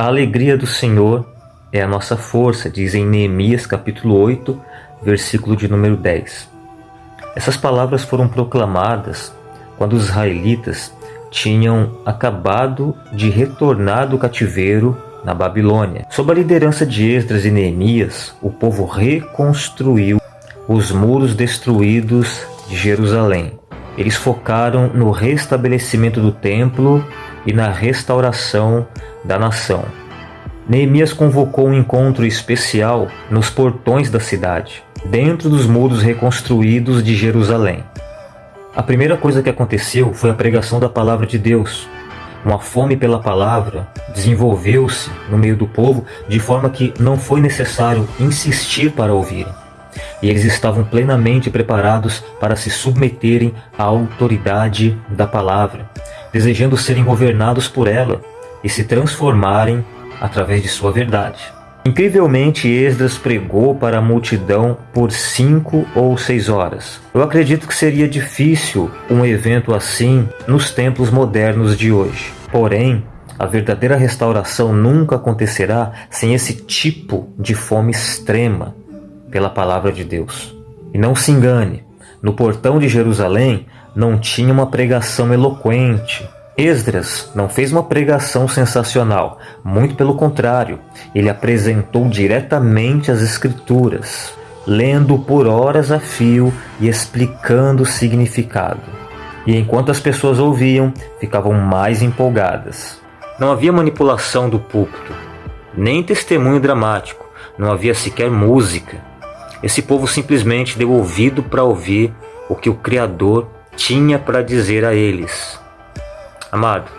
A alegria do Senhor é a nossa força, diz em Neemias capítulo 8, versículo de número 10. Essas palavras foram proclamadas quando os israelitas tinham acabado de retornar do cativeiro na Babilônia. Sob a liderança de Esdras e Neemias, o povo reconstruiu os muros destruídos de Jerusalém. Eles focaram no restabelecimento do templo e na restauração da nação. Neemias convocou um encontro especial nos portões da cidade, dentro dos muros reconstruídos de Jerusalém. A primeira coisa que aconteceu foi a pregação da palavra de Deus. Uma fome pela palavra desenvolveu-se no meio do povo de forma que não foi necessário insistir para ouvirem. E eles estavam plenamente preparados para se submeterem à autoridade da palavra, desejando serem governados por ela e se transformarem através de sua verdade. Incrivelmente, Esdras pregou para a multidão por cinco ou seis horas. Eu acredito que seria difícil um evento assim nos templos modernos de hoje. Porém, a verdadeira restauração nunca acontecerá sem esse tipo de fome extrema pela palavra de Deus. E não se engane, no portão de Jerusalém não tinha uma pregação eloquente, Esdras não fez uma pregação sensacional, muito pelo contrário, ele apresentou diretamente as Escrituras, lendo por horas a fio e explicando o significado. E enquanto as pessoas ouviam, ficavam mais empolgadas. Não havia manipulação do púlpito, nem testemunho dramático, não havia sequer música. Esse povo simplesmente deu ouvido para ouvir o que o Criador tinha para dizer a eles. Amado,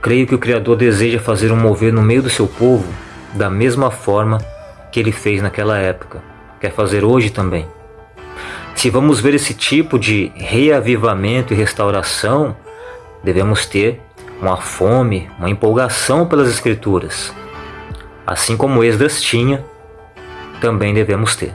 creio que o Criador deseja fazer um mover no meio do seu povo da mesma forma que ele fez naquela época. Quer fazer hoje também. Se vamos ver esse tipo de reavivamento e restauração, devemos ter uma fome, uma empolgação pelas Escrituras. Assim como Esdras tinha, também devemos ter.